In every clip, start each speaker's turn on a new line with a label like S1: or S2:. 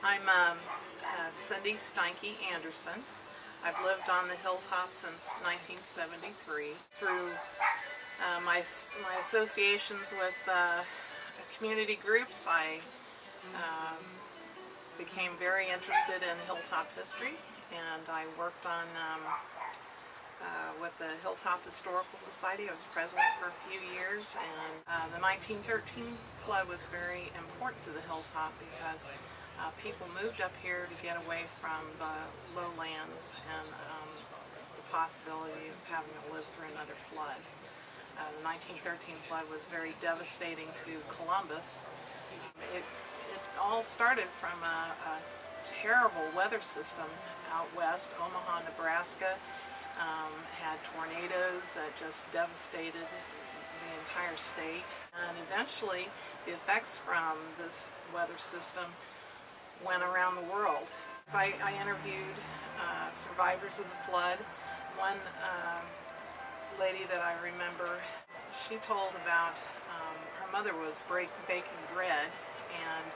S1: I'm um, uh, Cindy Steinke Anderson. I've lived on the hilltop since 1973 through uh, my, my associations with uh, community groups. I um, became very interested in hilltop history and I worked on um, uh, with the Hilltop Historical Society. I was president for a few years and uh, the 1913 flood was very important to the Hilltop because uh, people moved up here to get away from the lowlands and um, the possibility of having to live through another flood. Uh, the 1913 flood was very devastating to Columbus. It, it all started from a, a terrible weather system out west, Omaha, Nebraska, um, had tornadoes that just devastated the entire state. And eventually, the effects from this weather system went around the world. So I, I interviewed uh, survivors of the flood. One uh, lady that I remember, she told about um, her mother was break, baking bread and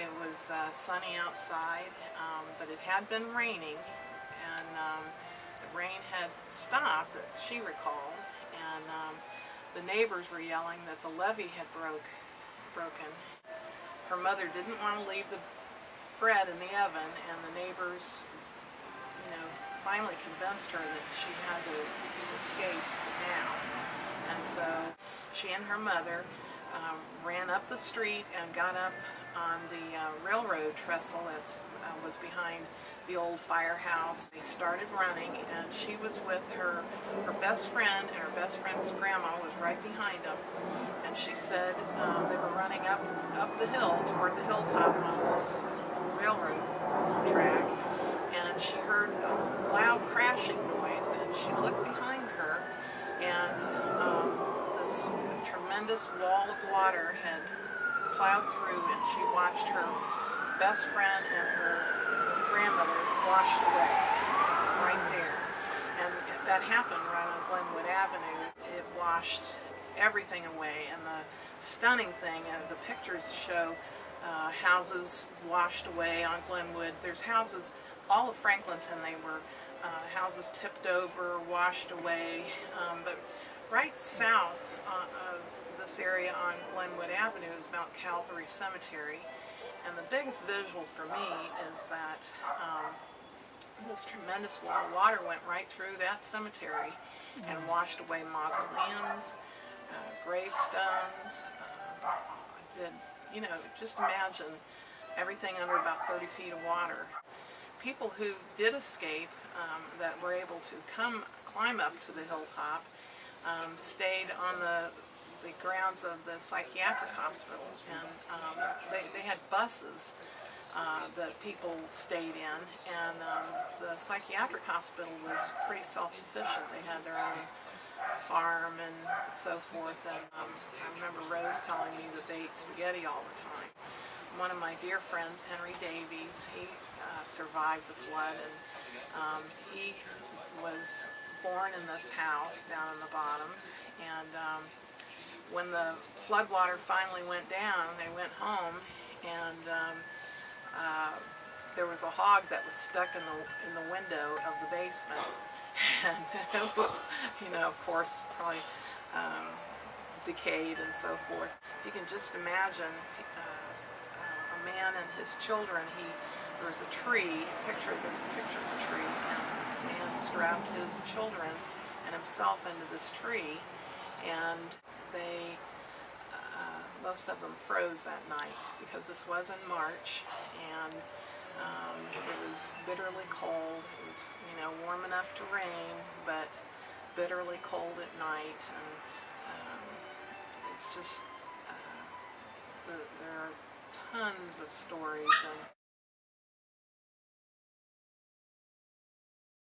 S1: it was uh, sunny outside, um, but it had been raining and um, the rain had stopped that she recalled and um, the neighbors were yelling that the levee had broke, broken. Her mother didn't want to leave the bread in the oven and the neighbors, you know, finally convinced her that she had to escape now. And so she and her mother um, ran up the street and got up on the uh, railroad trestle that uh, was behind the old firehouse. They started running and she was with her, her best friend and her best friend's grandma was right behind them. And she said um, they were running up, up the hill toward the hilltop on this railroad track and she heard a loud crashing noise and she looked behind her and um, this tremendous wall of water had plowed through and she watched her best friend and her grandmother washed away right there. And that happened right on Glenwood Avenue. It washed everything away and the stunning thing, and the pictures show uh, houses washed away on Glenwood. There's houses, all of Franklinton, they were uh, houses tipped over, washed away, um, but right south uh, of this area on Glenwood Avenue is Mount Calvary Cemetery. And the biggest visual for me is that um, this tremendous wall of water went right through that cemetery and washed away mausoleums, uh, gravestones, uh, did you know, just imagine everything under about 30 feet of water. People who did escape um, that were able to come climb up to the hilltop um, stayed on the, the grounds of the psychiatric hospital and um, they, they had buses uh, that people stayed in and um, the psychiatric hospital was pretty self-sufficient. They had their own farm and so forth. And um, I remember Rose telling me spaghetti all the time. One of my dear friends, Henry Davies, he uh, survived the flood and um, he was born in this house down in the bottoms and um, when the flood water finally went down, they went home and um, uh, there was a hog that was stuck in the in the window of the basement and it was, you know, of course, probably um, decayed and so forth. You can just imagine uh, a man and his children. He there was a tree, picture there's a picture of a tree, and this man strapped his children and himself into this tree, and they uh, most of them froze that night because this was in March, and um, it was bitterly cold. It was, you know, warm enough to rain, but bitterly cold at night. And just, uh, the, there are tons of stories. And